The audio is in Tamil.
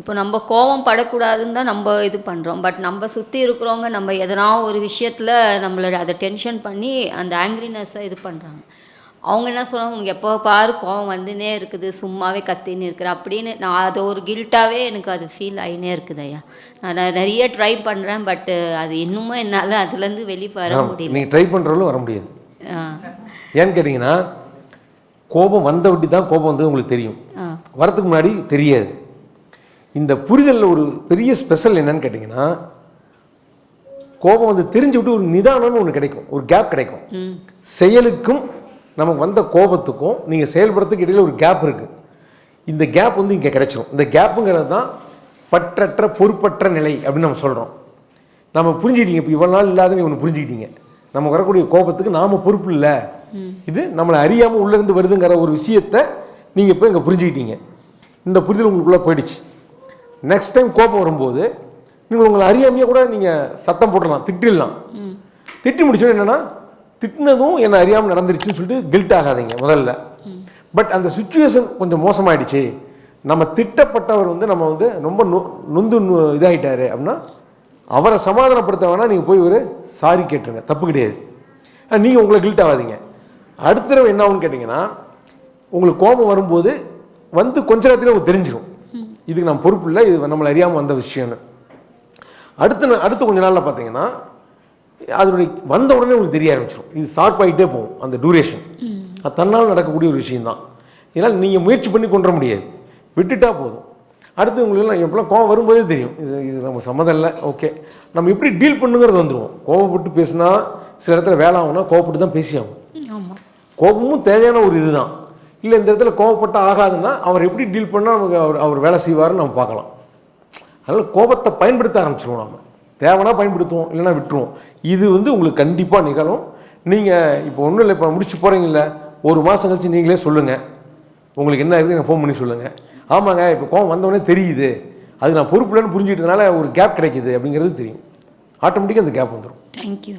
இப்போ நம்ம கோவம் படக்கூடாதுன்னு தான் நம்ம இது பண்ணுறோம் பட் நம்ம சுற்றி இருக்கிறவங்க நம்ம எதனா ஒரு விஷயத்தில் நம்மளை அதை டென்ஷன் பண்ணி அந்த ஆங்க்ரினஸ்ஸை இது பண்ணுறாங்க அவங்க என்ன சொல்கிறாங்க உனக்கு எப்போ பாரு கோவம் வந்துனே இருக்குது. சும்மாவே கத்தின்னு இருக்கிற அப்படின்னு நான் அது ஒரு கில்ட்டாகவே எனக்கு அது ஃபீல் ஆகினே இருக்குது ஐயா. நான் நிறைய ட்ரை பண்ணுறேன் பட்டு அது இன்னுமும் என்னால் அதுலேருந்து வெளியே வர முடியல. நீங்கள் ட்ரை பண்ணுறவங்களும் வர முடியாது. ஏன்னு கேட்டிங்கன்னா கோபம் வந்த வட்டி தான் கோபம் வந்து உங்களுக்கு தெரியும். ஆ. வரதுக்கு முன்னாடி தெரியாது. இந்த புரிதலில் ஒரு பெரிய ஸ்பெஷல் என்னன்னு கேட்டிங்கன்னா கோபம் வந்து தெரிஞ்சு விட்டு ஒரு நிதானம்னு ஒன்று கிடைக்கும். ஒரு கேப் கிடைக்கும். செயலுக்கும் நமக்கு வந்த கோபத்துக்கும் நீங்கள் செயல்படுறதுக்கு இடையில ஒரு கேப் இருக்குது இந்த கேப் வந்து இங்கே கிடைச்சிரும். இந்த கேப்புங்கிறது தான் பற்றற்ற பொறுப்பற்ற நிலை அப்படின்னு நம்ம சொல்கிறோம் நம்ம புரிஞ்சுக்கிட்டீங்க. இப்போ இவ்வளோ நாள் இல்லாத நீ ஒன்று புரிஞ்சுக்கிட்டீங்க. நமக்கு வரக்கூடிய கோபத்துக்கு நாம் பொறுப்பு இல்லை. இது நம்மளை அறியாமல் உள்ளேருந்து வருதுங்கிற ஒரு விஷயத்தை நீங்கள் இப்போ இங்கே புரிஞ்சுக்கிட்டீங்க. இந்த புரிதல் உங்களுக்குள்ளே போயிடுச்சு. நெக்ஸ்ட் டைம் கோபம் வரும்போது நீங்கள் உங்களை அறியாமையே கூட நீங்கள் சத்தம் போடலாம் திட்டிடலாம். திட்டி முடிச்சோன்னு என்னன்னா திட்டினதும் என்னை அறியாமல் நடந்துருச்சுன்னு சொல்லிட்டு கில்ட் ஆகாதீங்க முதல்ல. பட் அந்த சுச்சுவேஷன் கொஞ்சம் மோசமாயிடுச்சு. நம்ம திட்டப்பட்டவர் வந்து நம்ம வந்து ரொம்ப நொ நொந்து நொ- இதாயிட்டாரு அப்படின்னா அவரை சமாதானப்படுத்த வேணா நீங்கள் போய் ஒரு சாரி கேட்டுருங்க. தப்பு கிடையாது. நீங்கள் உங்களை கில்ட் ஆகாதீங்க. அடுத்த தடவை என்ன ஆகும்னு கேட்டிங்கன்னா உங்களுக்கு கோபம் வரும்போது வந்து கொஞ்ச நேரத்தில் உங்களுக்கு தெரிஞ்சிடும் இதுக்கு நான் பொறுப்பு இல்லை இது நம்மளை அறியாமல் வந்த விஷயம்னு. அடுத்த அடுத்த கொஞ்ச நாளில் பார்த்தீங்கன்னா அதனுடைய வந்த உடனே உங்களுக்கு தெரிய ஆரம்பிச்சிடும் இது ஷார்ப் ஆகிட்டே போகும் அந்த டூரேஷன் அது தன்னால் நடக்கக்கூடிய ஒரு விஷயம்தான். இதனால் நீங்கள் முயற்சி பண்ணி கொண்டு முடியாது. விட்டுட்டா போதும். அடுத்து உங்களுக்கு எப்படிலாம் கோவம் வரும்போதே தெரியும். இது இது நம்ம சம்மதம் இல்லை ஓகே. நம்ம எப்படி டீல் பண்ணுங்கிறது வந்துடுவோம் கோவப்பட்டு பேசினா சில இடத்துல வேலை ஆகும்னா கோவப்பட்டு தான் பேசி ஆகும் கோபமும் தேவையான ஒரு இதுதான். இல்லை இந்த இடத்துல கோவப்பட்ட ஆகாதுன்னா அவர் எப்படி டீல் பண்ணால் நமக்கு அவர் அவர் வேலை செய்வாருன்னு நம்ம பார்க்கலாம். அதனால் கோபத்தை பயன்படுத்த ஆரம்பிச்சிருவோம் நம்ம தேவைன்னா பயன்படுத்துவோம் இல்லைன்னா விட்டுருவோம். இது வந்து உங்களுக்கு கண்டிப்பாக நிகழும். நீங்கள் இப்போ ஒன்றும் இல்லை இப்போ முடிச்சு போகிறீங்கல்ல ஒரு மாதம் கழிச்சு நீங்களே சொல்லுங்கள் உங்களுக்கு என்ன இருக்குது எனக்கு ஃபோன் பண்ணி சொல்லுங்கள் ஆமாங்க இப்போ கோவம் வந்தவொடனே தெரியுது. அது நான் பொறுப்புலன்னு புரிஞ்சுக்கிட்டதுனால ஒரு கேப் கிடைக்குது அப்படிங்கிறது தெரியும். ஆட்டோமேட்டிக்காக அந்த கேப் வந்துடும் தேங்க்யூ